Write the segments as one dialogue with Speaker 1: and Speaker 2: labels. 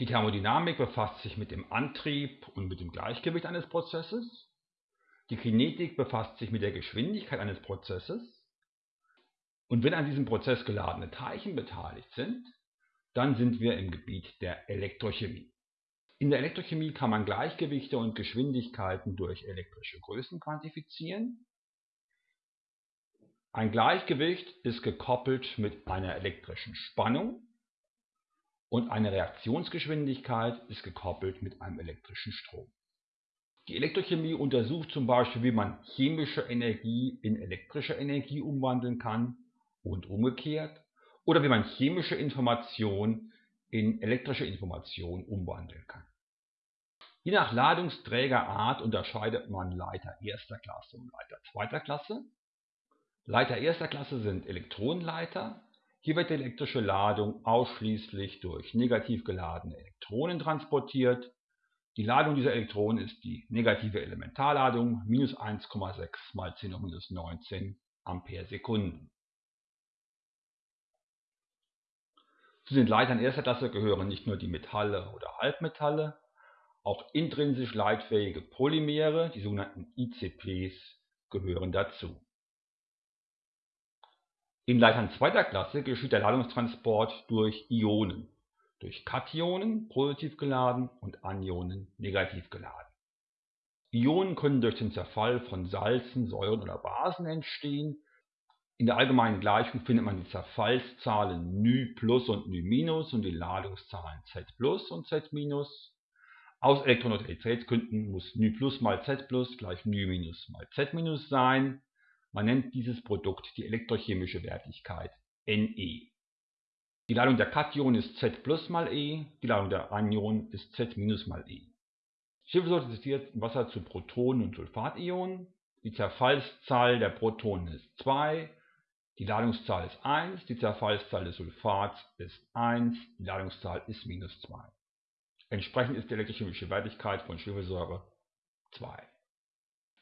Speaker 1: Die Thermodynamik befasst sich mit dem Antrieb und mit dem Gleichgewicht eines Prozesses. Die Kinetik befasst sich mit der Geschwindigkeit eines Prozesses. Und wenn an diesem Prozess geladene Teilchen beteiligt sind, dann sind wir im Gebiet der Elektrochemie. In der Elektrochemie kann man Gleichgewichte und Geschwindigkeiten durch elektrische Größen quantifizieren. Ein Gleichgewicht ist gekoppelt mit einer elektrischen Spannung und eine Reaktionsgeschwindigkeit ist gekoppelt mit einem elektrischen Strom. Die Elektrochemie untersucht zum Beispiel, wie man chemische Energie in elektrische Energie umwandeln kann und umgekehrt oder wie man chemische Information in elektrische Information umwandeln kann. Je nach Ladungsträgerart unterscheidet man Leiter erster Klasse und Leiter zweiter Klasse. Leiter erster Klasse sind Elektronenleiter. Hier wird die elektrische Ladung ausschließlich durch negativ geladene Elektronen transportiert. Die Ladung dieser Elektronen ist die negative Elementarladung minus 1,6 mal 10 hoch minus 19 Ampere Sekunden. Zu den Leitern erster Klasse gehören nicht nur die Metalle oder Halbmetalle, auch intrinsisch leitfähige Polymere, die sogenannten ICPs, gehören dazu. In Leitern zweiter Klasse geschieht der Ladungstransport durch Ionen, durch Kationen positiv geladen und Anionen negativ geladen. Ionen können durch den Zerfall von Salzen, Säuren oder Basen entstehen. In der allgemeinen Gleichung findet man die Zerfallszahlen ny plus und ny minus und die Ladungszahlen z plus und z minus. Aus Elektroneutralitätsgründen muss ny plus mal z plus gleich ny minus mal z minus sein. Man nennt dieses Produkt die elektrochemische Wertigkeit Ne. Die Ladung der Kation ist Z plus mal E, die Ladung der Anion ist Z minus mal E. Schwefelsäure existiert im Wasser zu Protonen und Sulfationen. Die Zerfallszahl der Protonen ist 2, die Ladungszahl ist 1, die Zerfallszahl des Sulfats ist 1, die Ladungszahl ist minus 2. Entsprechend ist die elektrochemische Wertigkeit von Schwefelsäure 2.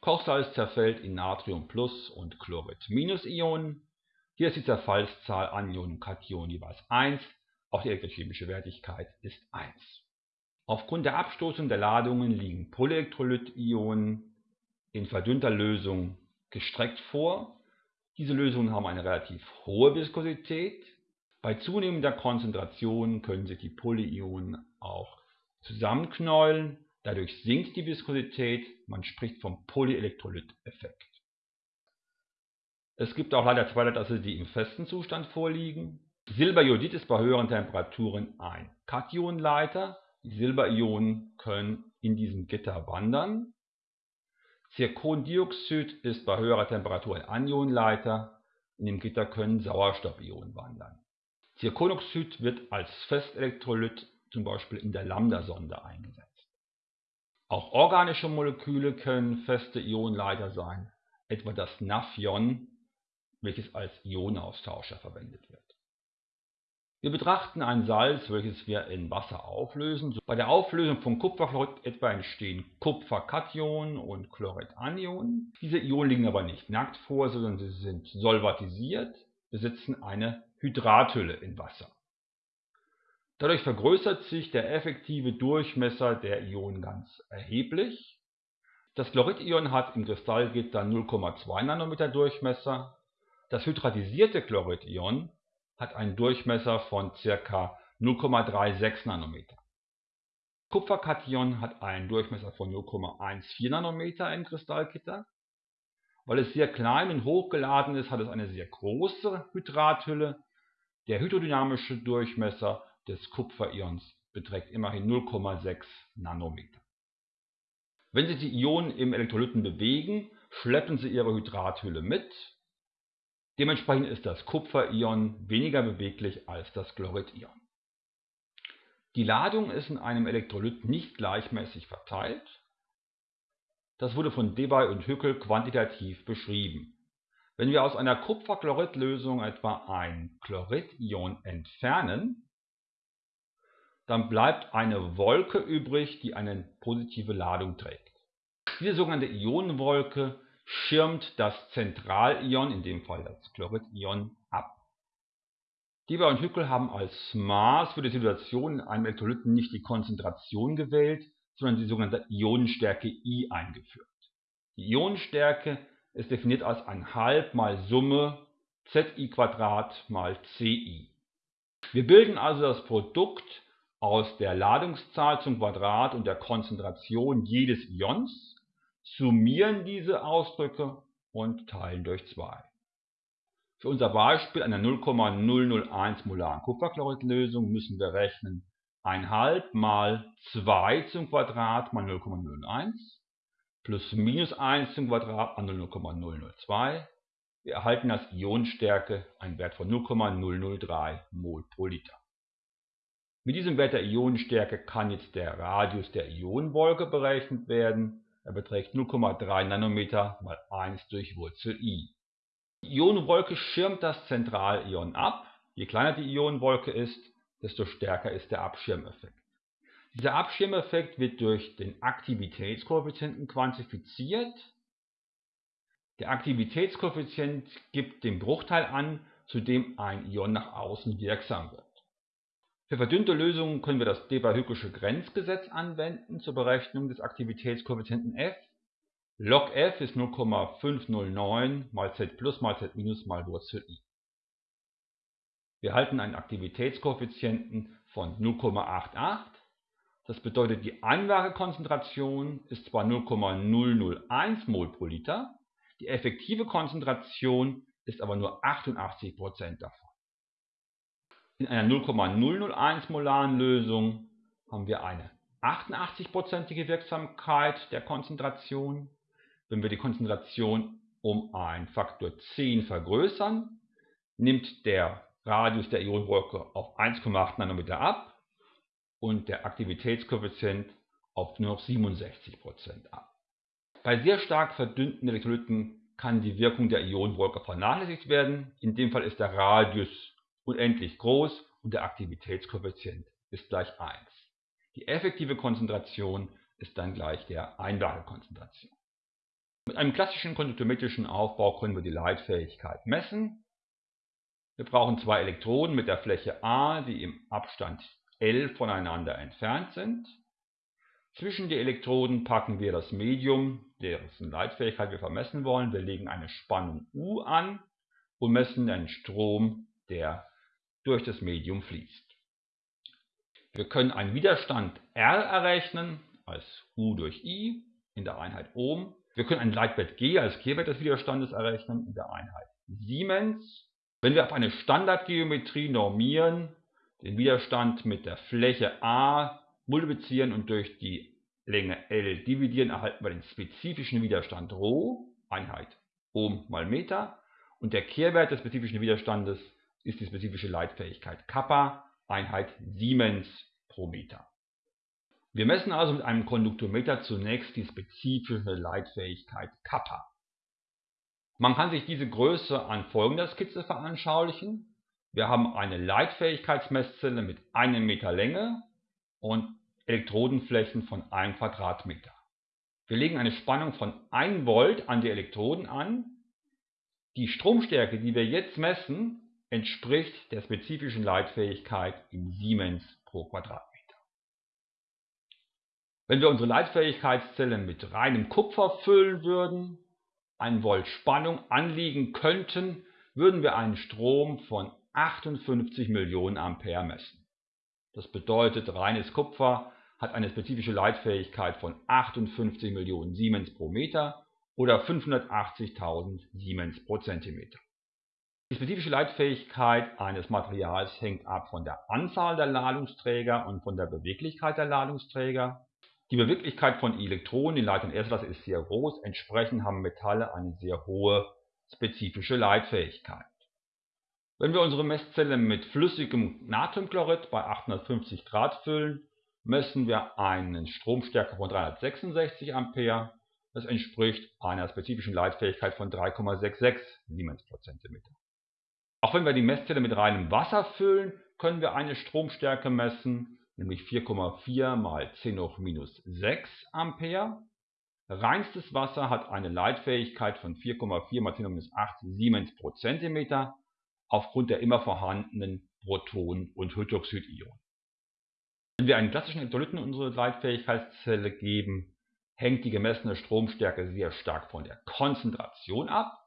Speaker 1: Kochsalz zerfällt in Natrium und Chlorid Ionen. Hier ist die Zerfallszahl Anion und Kation jeweils 1, auch die elektrochemische Wertigkeit ist 1. Aufgrund der Abstoßung der Ladungen liegen Polyelektrolyt-Ionen in verdünnter Lösung gestreckt vor diese Lösungen haben eine relativ hohe Viskosität. Bei zunehmender Konzentration können sich die Polyionen auch zusammenknäulen. Dadurch sinkt die Viskosität. Man spricht vom Polyelektrolyt-Effekt. Es gibt auch leider zwei Leitasse, die im festen Zustand vorliegen. Silberjodid ist bei höheren Temperaturen ein Kationleiter. Die Silberionen können in diesem Gitter wandern. Zirkondioxid ist bei höherer Temperatur ein Anionenleiter, in dem Gitter können Sauerstoffionen wandern. Zirkonoxid wird als Festelektrolyt zum Beispiel in der Lambda-Sonde eingesetzt. Auch organische Moleküle können feste Ionenleiter sein, etwa das Naphion, welches als Ionenaustauscher verwendet wird. Wir betrachten ein Salz, welches wir in Wasser auflösen. Bei der Auflösung von Kupferchlorid etwa entstehen Kupferkationen und Chloridanion. Diese Ionen liegen aber nicht nackt vor, sondern sie sind solvatisiert, besitzen eine Hydrathülle in Wasser. Dadurch vergrößert sich der effektive Durchmesser der Ionen ganz erheblich. Das Chloridion hat im Kristallgitter 0,2 Nanometer Durchmesser. Das hydratisierte Chloridion hat einen Durchmesser von ca. 0,36 Nanometer. Kupferkation hat einen Durchmesser von 0,14 Nanometer im Kristallgitter. Weil es sehr klein und hochgeladen ist, hat es eine sehr große Hydrathülle. Der hydrodynamische Durchmesser des Kupferions beträgt immerhin 0,6 Nanometer. Wenn sich die Ionen im Elektrolyten bewegen, schleppen sie ihre Hydrathülle mit Dementsprechend ist das Kupferion weniger beweglich als das Chloridion. Die Ladung ist in einem Elektrolyt nicht gleichmäßig verteilt. Das wurde von Debye und Hückel quantitativ beschrieben. Wenn wir aus einer Kupferchloridlösung etwa ein Chloridion entfernen, dann bleibt eine Wolke übrig, die eine positive Ladung trägt. Diese sogenannte Ionenwolke schirmt das Zentralion, in dem Fall das Chloridion, ab. Deber und Hückel haben als Maß für die Situation in einem Elektrolyten nicht die Konzentration gewählt, sondern die sogenannte Ionenstärke I eingeführt. Die Ionenstärke ist definiert als ein Halb mal Summe Zi mal Ci. Wir bilden also das Produkt aus der Ladungszahl zum Quadrat und der Konzentration jedes Ions, summieren diese Ausdrücke und teilen durch 2. Für unser Beispiel einer 0,001 molaren Kupferchloridlösung müssen wir rechnen 1,5 mal 2 zum Quadrat mal 0,01 plus minus 1 zum Quadrat mal 0,002. Wir erhalten als Ionenstärke einen Wert von 0,003 mol pro Liter. Mit diesem Wert der Ionenstärke kann jetzt der Radius der Ionenwolke berechnet werden. Er beträgt 0,3 Nanometer mal 1 durch Wurzel i. Die Ionenwolke schirmt das Zentralion ab. Je kleiner die Ionenwolke ist, desto stärker ist der Abschirmeffekt. Dieser Abschirmeffekt wird durch den Aktivitätskoeffizienten quantifiziert. Der Aktivitätskoeffizient gibt den Bruchteil an, zu dem ein Ion nach außen wirksam wird. Für verdünnte Lösungen können wir das Deber-Hückelsche Grenzgesetz anwenden zur Berechnung des Aktivitätskoeffizienten f. Log f ist 0,509 mal z plus mal z minus mal Wurzel i. Wir halten einen Aktivitätskoeffizienten von 0,88. Das bedeutet, die Einlagekonzentration ist zwar 0,001 mol pro Liter, die effektive Konzentration ist aber nur 88% davon. In einer 0,001 molaren Lösung haben wir eine 88%ige Wirksamkeit der Konzentration. Wenn wir die Konzentration um einen Faktor 10 vergrößern, nimmt der Radius der Ionenwolke auf 1,8 Nanometer ab und der Aktivitätskoeffizient auf nur noch 67% ab. Bei sehr stark verdünnten Elektrolyten kann die Wirkung der Ionenwolke vernachlässigt werden. In dem Fall ist der Radius unendlich groß und der Aktivitätskoeffizient ist gleich 1. Die effektive Konzentration ist dann gleich der Einlagekonzentration. Mit einem klassischen konduktometrischen Aufbau können wir die Leitfähigkeit messen. Wir brauchen zwei Elektroden mit der Fläche A, die im Abstand L voneinander entfernt sind. Zwischen die Elektroden packen wir das Medium, dessen Leitfähigkeit wir vermessen wollen. Wir legen eine Spannung U an und messen den Strom, der durch das Medium fließt. Wir können einen Widerstand R errechnen als U durch I in der Einheit Ohm. Wir können einen Leitwert G als Kehrwert des Widerstandes errechnen in der Einheit Siemens. Wenn wir auf eine Standardgeometrie normieren, den Widerstand mit der Fläche A multiplizieren und durch die Länge L dividieren, erhalten wir den spezifischen Widerstand Rho, Einheit Ohm mal Meter. Und der Kehrwert des spezifischen Widerstandes ist die spezifische Leitfähigkeit Kappa, Einheit Siemens pro Meter. Wir messen also mit einem Konduktometer zunächst die spezifische Leitfähigkeit Kappa. Man kann sich diese Größe an folgender Skizze veranschaulichen. Wir haben eine Leitfähigkeitsmesszelle mit einem Meter Länge und Elektrodenflächen von 1 Quadratmeter. Wir legen eine Spannung von 1 Volt an die Elektroden an. Die Stromstärke, die wir jetzt messen, entspricht der spezifischen Leitfähigkeit in Siemens pro Quadratmeter. Wenn wir unsere Leitfähigkeitszelle mit reinem Kupfer füllen würden, 1 Volt Spannung anliegen könnten, würden wir einen Strom von 58 Millionen Ampere messen. Das bedeutet, reines Kupfer hat eine spezifische Leitfähigkeit von 58 Millionen Siemens pro Meter oder 580.000 Siemens pro Zentimeter. Die spezifische Leitfähigkeit eines Materials hängt ab von der Anzahl der Ladungsträger und von der Beweglichkeit der Ladungsträger. Die Beweglichkeit von Elektronen in Leitung erster ist sehr groß, entsprechend haben Metalle eine sehr hohe spezifische Leitfähigkeit. Wenn wir unsere Messzelle mit flüssigem Natriumchlorid bei 850 Grad füllen, messen wir eine Stromstärke von 366 Ampere. Das entspricht einer spezifischen Leitfähigkeit von 3,66 Siemens pro Zentimeter. Auch wenn wir die Messzelle mit reinem Wasser füllen, können wir eine Stromstärke messen, nämlich 4,4 mal 10 hoch minus 6 Ampere. Reinstes Wasser hat eine Leitfähigkeit von 4,4 mal 10 hoch minus 8 Siemens pro Zentimeter aufgrund der immer vorhandenen Protonen und Hydroxidionen. Wenn wir einen klassischen Elektrolyten in unsere Leitfähigkeitszelle geben, hängt die gemessene Stromstärke sehr stark von der Konzentration ab.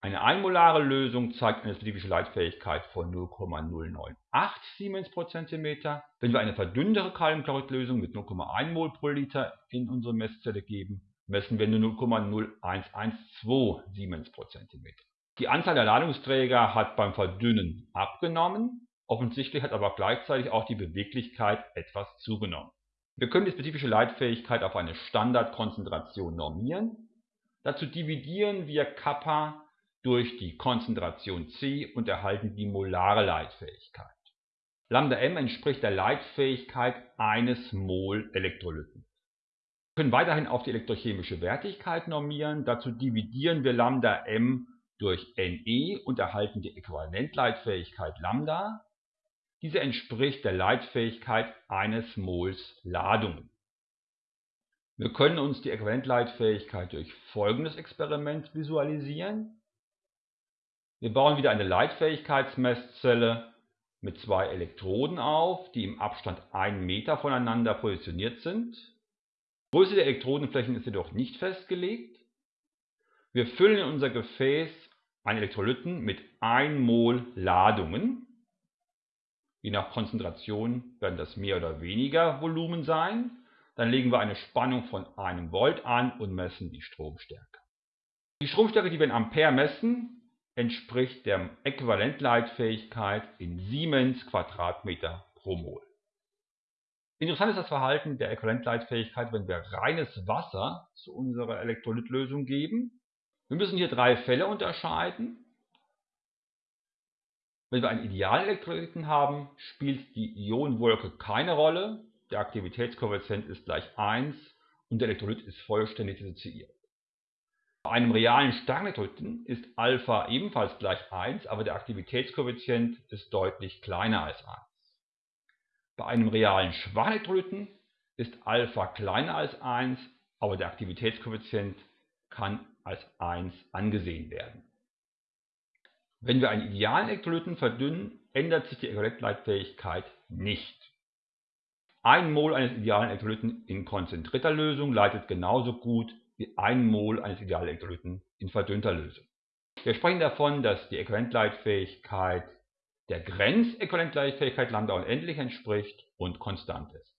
Speaker 1: Eine einmolare Lösung zeigt eine spezifische Leitfähigkeit von 0,098 Siemens pro Zentimeter. Wenn wir eine verdünntere Kaliumchloridlösung mit 0,1 Mol pro Liter in unsere Messzelle geben, messen wir nur 0,0112 Siemens pro Zentimeter. Die Anzahl der Ladungsträger hat beim Verdünnen abgenommen, offensichtlich hat aber gleichzeitig auch die Beweglichkeit etwas zugenommen. Wir können die spezifische Leitfähigkeit auf eine Standardkonzentration normieren. Dazu dividieren wir Kappa durch die Konzentration C und erhalten die molare Leitfähigkeit. Lambda m entspricht der Leitfähigkeit eines Mol Elektrolyten. Wir können weiterhin auf die elektrochemische Wertigkeit normieren. Dazu dividieren wir Lambda m durch Ne und erhalten die Äquivalentleitfähigkeit Lambda. Diese entspricht der Leitfähigkeit eines Mols Ladung. Wir können uns die Äquivalentleitfähigkeit durch folgendes Experiment visualisieren. Wir bauen wieder eine Leitfähigkeitsmesszelle mit zwei Elektroden auf, die im Abstand 1 Meter voneinander positioniert sind. Die Größe der Elektrodenflächen ist jedoch nicht festgelegt. Wir füllen in unser Gefäß einen Elektrolyten mit 1 Mol Ladungen. Je nach Konzentration werden das mehr oder weniger Volumen sein. Dann legen wir eine Spannung von 1 Volt an und messen die Stromstärke. Die Stromstärke, die wir in Ampere messen, entspricht der Äquivalentleitfähigkeit in Siemens Quadratmeter pro Mol. Interessant ist das Verhalten der Äquivalentleitfähigkeit, wenn wir reines Wasser zu unserer Elektrolytlösung geben. Wir müssen hier drei Fälle unterscheiden. Wenn wir einen idealen Elektrolyten haben, spielt die Ionenwolke keine Rolle. Der Aktivitätskoeffizient ist gleich 1 und der Elektrolyt ist vollständig dissoziiert. Bei einem realen Starrnitroiden ist Alpha ebenfalls gleich 1, aber der Aktivitätskoeffizient ist deutlich kleiner als 1. Bei einem realen Schwachnitroiden ist Alpha kleiner als 1, aber der Aktivitätskoeffizient kann als 1 angesehen werden. Wenn wir einen idealen Elektrolyten verdünnen, ändert sich die Elektrolytleitfähigkeit nicht. Ein Mol eines idealen Elektrolyten in konzentrierter Lösung leitet genauso gut 1 Mol eines Idealelektrolyten in verdünnter Lösung. Wir sprechen davon, dass die Äquivalentleitfähigkeit der Grenzäquivalentleitfähigkeit Lambda unendlich entspricht und konstant ist.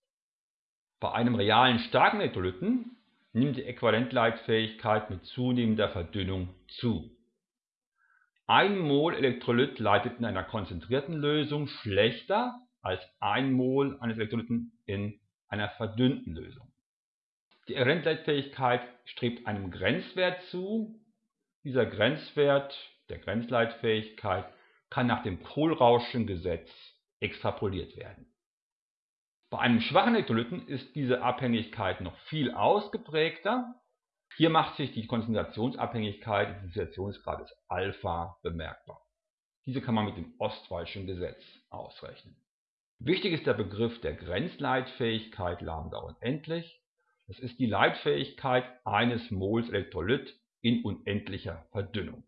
Speaker 1: Bei einem realen starken Elektrolyten nimmt die Äquivalentleitfähigkeit mit zunehmender Verdünnung zu. 1 Mol Elektrolyt leitet in einer konzentrierten Lösung schlechter als 1 Mol eines Elektrolyten in einer verdünnten Lösung. Die Rentleitfähigkeit strebt einem Grenzwert zu. Dieser Grenzwert der Grenzleitfähigkeit kann nach dem Kohlrauschen Gesetz extrapoliert werden. Bei einem schwachen Elektrolyten ist diese Abhängigkeit noch viel ausgeprägter. Hier macht sich die Konzentrationsabhängigkeit des Dissoziationsgrades Alpha bemerkbar. Diese kann man mit dem Ostwaldschen Gesetz ausrechnen. Wichtig ist der Begriff der Grenzleitfähigkeit Lambda unendlich. Das ist die Leitfähigkeit eines Mols Elektrolyt in unendlicher Verdünnung.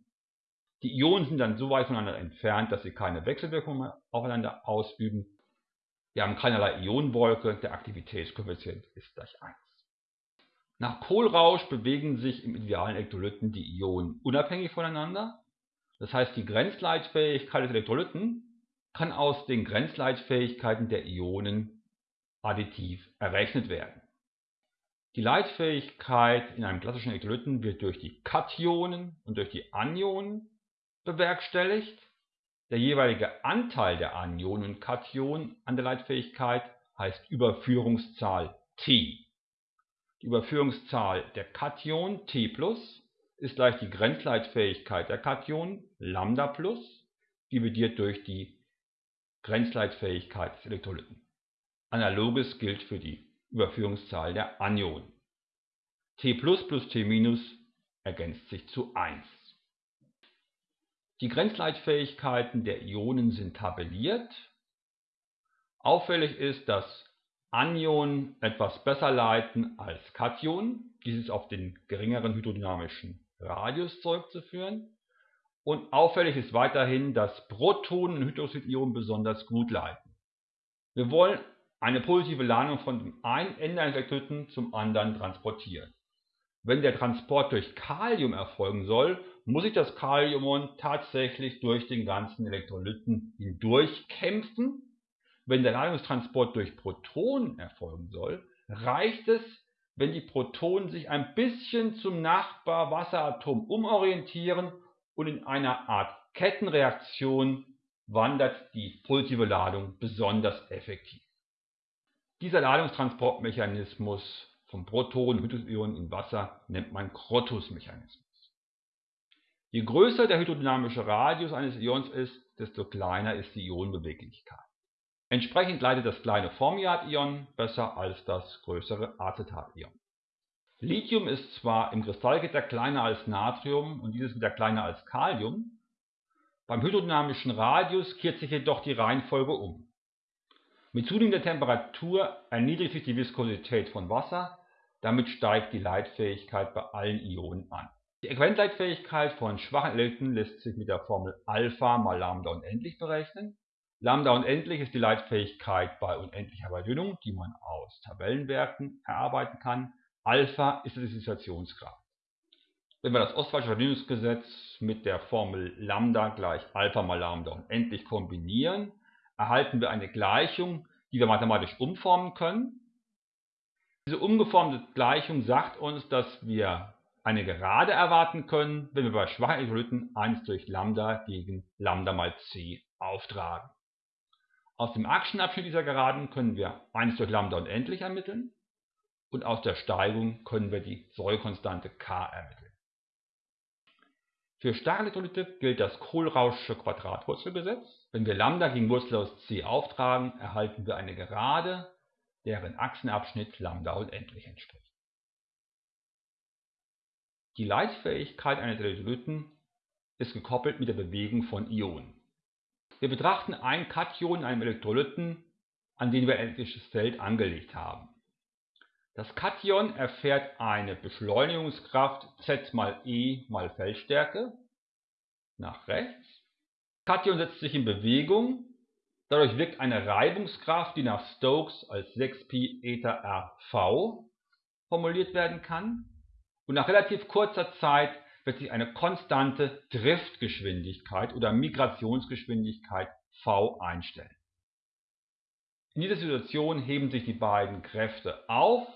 Speaker 1: Die Ionen sind dann so weit voneinander entfernt, dass sie keine Wechselwirkung aufeinander ausüben. Wir haben keinerlei Ionenwolke, der Aktivitätskoeffizient ist gleich 1. Nach Kohlrausch bewegen sich im idealen Elektrolyten die Ionen unabhängig voneinander. Das heißt, die Grenzleitfähigkeit des Elektrolyten kann aus den Grenzleitfähigkeiten der Ionen additiv errechnet werden. Die Leitfähigkeit in einem klassischen Elektrolyten wird durch die Kationen und durch die Anionen bewerkstelligt. Der jeweilige Anteil der Anionen und Kationen an der Leitfähigkeit heißt Überführungszahl T. Die Überführungszahl der Kation T ist gleich die Grenzleitfähigkeit der Kation Lambda plus dividiert durch die Grenzleitfähigkeit des Elektrolyten. Analoges gilt für die Überführungszahl der Anionen. T plus T ergänzt sich zu 1. Die Grenzleitfähigkeiten der Ionen sind tabelliert. Auffällig ist, dass Anionen etwas besser leiten als Kationen. Dies ist auf den geringeren hydrodynamischen Radius zurückzuführen. und auffällig ist weiterhin, dass Protonen und Hydroxidionen besonders gut leiten. Wir wollen eine positive Ladung von dem einen Ende eines Elektrolyten zum anderen transportieren. Wenn der Transport durch Kalium erfolgen soll, muss sich das Kaliumion tatsächlich durch den ganzen Elektrolyten hindurch kämpfen. Wenn der Ladungstransport durch Protonen erfolgen soll, reicht es, wenn die Protonen sich ein bisschen zum Nachbarwasseratom umorientieren und in einer Art Kettenreaktion wandert die positive Ladung besonders effektiv. Dieser Ladungstransportmechanismus von Protonen und Hydrogen in Wasser nennt man Krotus-Mechanismus. Je größer der hydrodynamische Radius eines Ions ist, desto kleiner ist die Ionenbeweglichkeit. Entsprechend leitet das kleine Formiat-Ion besser als das größere Acetat-Ion. Lithium ist zwar im Kristallgitter kleiner als Natrium und dieses wieder kleiner als Kalium, beim hydrodynamischen Radius kehrt sich jedoch die Reihenfolge um. Mit zunehmender Temperatur erniedrigt sich die Viskosität von Wasser, damit steigt die Leitfähigkeit bei allen Ionen an. Die Äquivalentleitfähigkeit von schwachen Elementen lässt sich mit der Formel Alpha mal Lambda unendlich berechnen Lambda unendlich ist die Leitfähigkeit bei unendlicher Verdünnung, die man aus Tabellenwerten erarbeiten kann. Alpha ist der Dissoziationsgrad. Wenn wir das Ostwaldsche Verdünnungsgesetz mit der Formel Lambda gleich Alpha mal Lambda unendlich kombinieren, erhalten wir eine Gleichung, die wir mathematisch umformen können. Diese umgeformte Gleichung sagt uns, dass wir eine Gerade erwarten können, wenn wir bei schwachen Elektrolyten 1 durch Lambda gegen Lambda mal c auftragen. Aus dem Achsenabschnitt dieser Geraden können wir 1 durch Lambda unendlich ermitteln und aus der Steigung können wir die Säurekonstante k ermitteln. Für starke Elektrolyte gilt das Kohlrauschsche Quadratwurzelgesetz. Wenn wir Lambda gegen Wurzel aus c auftragen, erhalten wir eine Gerade, deren Achsenabschnitt Lambda unendlich entspricht. Die Leitfähigkeit eines Elektrolyten ist gekoppelt mit der Bewegung von Ionen. Wir betrachten ein Kation in einem Elektrolyten, an den wir ein elektrisches Feld angelegt haben. Das Kation erfährt eine Beschleunigungskraft Z mal E mal Feldstärke nach rechts. Kation setzt sich in Bewegung, dadurch wirkt eine Reibungskraft, die nach Stokes als 6π Eta RV formuliert werden kann. Und nach relativ kurzer Zeit wird sich eine konstante Driftgeschwindigkeit oder Migrationsgeschwindigkeit v einstellen. In dieser Situation heben sich die beiden Kräfte auf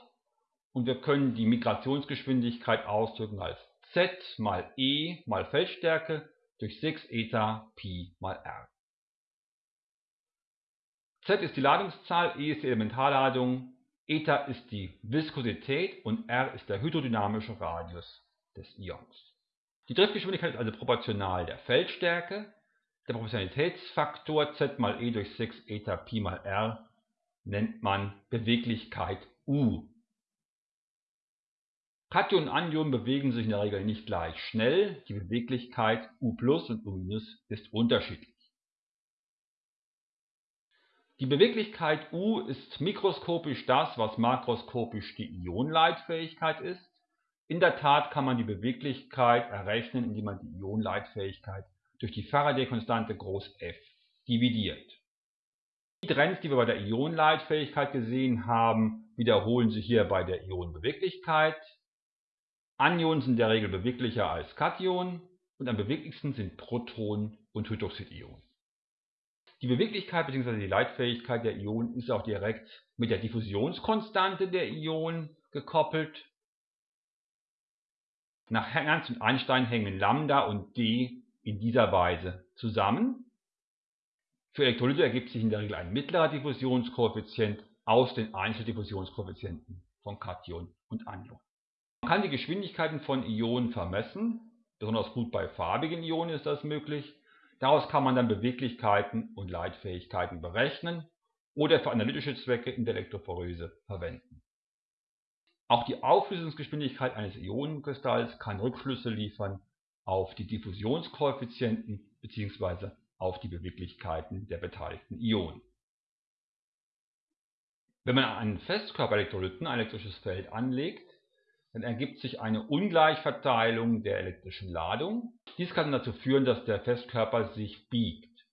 Speaker 1: und wir können die Migrationsgeschwindigkeit ausdrücken als z mal e mal Feldstärke durch 6 eta pi mal r. z ist die Ladungszahl, e ist die Elementarladung, eta ist die Viskosität und r ist der hydrodynamische Radius des Ions. Die Driftgeschwindigkeit ist also proportional der Feldstärke. Der Proportionalitätsfaktor z mal e durch 6 eta pi mal r nennt man Beweglichkeit U. Kation und Anion bewegen sich in der Regel nicht gleich schnell. Die Beweglichkeit U plus und U minus ist unterschiedlich. Die Beweglichkeit U ist mikroskopisch das, was makroskopisch die Ionenleitfähigkeit ist. In der Tat kann man die Beweglichkeit errechnen, indem man die Ionenleitfähigkeit durch die Faraday-Konstante groß F dividiert. Die Trends, die wir bei der Ionenleitfähigkeit gesehen haben, wiederholen sich hier bei der Ionenbeweglichkeit. Anionen sind in der Regel beweglicher als Kationen und am beweglichsten sind Protonen und Hydroxidionen. Die Beweglichkeit bzw. die Leitfähigkeit der Ionen ist auch direkt mit der Diffusionskonstante der Ionen gekoppelt. Nach Ernst und Einstein hängen Lambda und d in dieser Weise zusammen. Für Elektrolyte ergibt sich in der Regel ein mittlerer Diffusionskoeffizient aus den Einzeldiffusionskoeffizienten von Kation und Anion. Man kann die Geschwindigkeiten von Ionen vermessen, besonders gut bei farbigen Ionen ist das möglich. Daraus kann man dann Beweglichkeiten und Leitfähigkeiten berechnen oder für analytische Zwecke in der Elektrophorese verwenden. Auch die Auflösungsgeschwindigkeit eines Ionenkristalls kann Rückschlüsse liefern auf die Diffusionskoeffizienten bzw. auf die Beweglichkeiten der beteiligten Ionen. Wenn man an einen Festkörperelektrolyten ein elektrisches Feld anlegt, dann ergibt sich eine Ungleichverteilung der elektrischen Ladung. Dies kann dazu führen, dass der Festkörper sich biegt.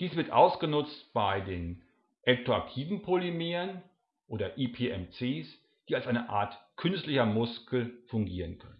Speaker 1: Dies wird ausgenutzt bei den elektroaktiven Polymeren oder IPMCs, die als eine Art künstlicher Muskel fungieren können